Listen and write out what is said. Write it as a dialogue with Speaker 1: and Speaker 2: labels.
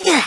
Speaker 1: Yeah.